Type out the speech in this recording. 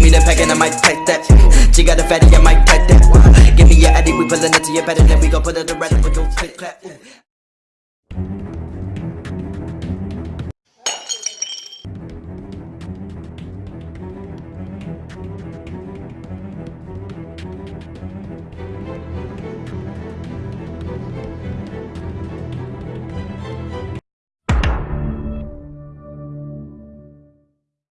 Give me the pack and I might take that. She got a fatty, I might take that. Give me your addy, we pullin' it to your better, then we gon' put it to rest. We your click clap.